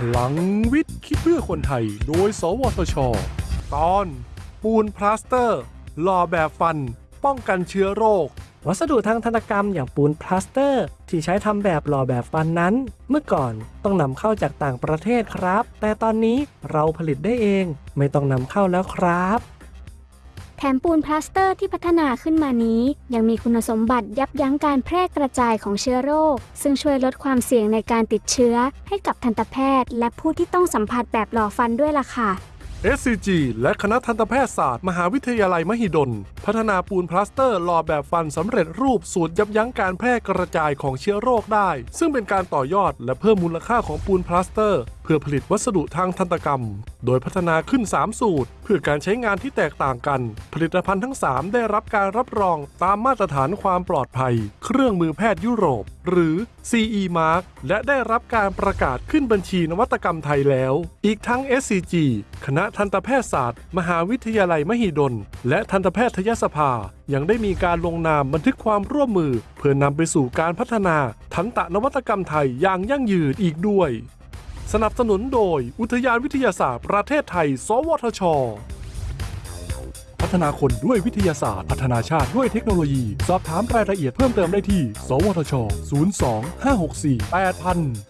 พลังวิทย์คิดเพื่อคนไทย โดย สวทช ตอน ปูนพลาสเตอร์หล่อแบบฟัน ป้องกันเชื้อโรค วัสดุทางทันตกรรมอย่างปูนพลาสเตอร์ ที่ใช้ทำแบบหล่อแบบฟันนั้น เมื่อก่อนต้องนำเข้าจากต่างประเทศครับ แต่ตอนนี้เราผลิตได้เอง ไม่ต้องนำเข้าแล้วครับ ปูนพลาสเตอร์ที่พัฒนาขึ้นมานี้ ยังมีคุณสมบัติยับยั้งการแพร่กระจายของเชื้อโรค ซึ่งช่วยลดความเสี่ยงในการติดเชื้อ ให้กับทันตแพทย์ และผู้ที่ต้องสัมผัสแบบหล่อฟันด้วยล่ะค่ะ SCG และคณะทันตแพทยศาสตร์ มหาวิทยาลัยมหิดล พัฒนาปูนพลาสเตอร์หล่อแบบฟันสำเร็จรูปสูตรยับยั้งการแพร่กระจายของเชื้อโรคได้ ซึ่งเป็นการต่อยอดและเพิ่มมูลค่าของปูนพลาสเตอร์ เพื่อผลิตวัสดุทางทันตกรรม โดยพัฒนาขึ้น 3 สูตร เพื่อการใช้งานที่แตกต่างกัน ผลิตภัณฑ์ทั้ง 3 ได้รับการรับรองตามมาตรฐานความปลอดภัย เครื่องมือแพทย์ยุโรป หรือ CE Mark และได้รับการประกาศขึ้นบัญชีนวัตกรรมไทยแล้ว อีกทั้ง SCG คณะทันตแพทยศาสตร์ มหาวิทยาลัยมหิดล และทันตแพทยสภา ยังได้มีการลงนามบันทึกความร่วมมือ เพื่อนำไปสู่การพัฒนาทันตนวัตกรรมไทยอย่างยั่งยืนอีกด้วย สนับสนุนโดย อุทยานวิทยาศาสตร์ประเทศไทย สวทช พัฒนาคนด้วยวิทยาศาสตร์ พัฒนาชาติด้วยเทคโนโลยี สอบถามรายละเอียดเพิ่มเติมได้ที่ สวทช 02 564 8000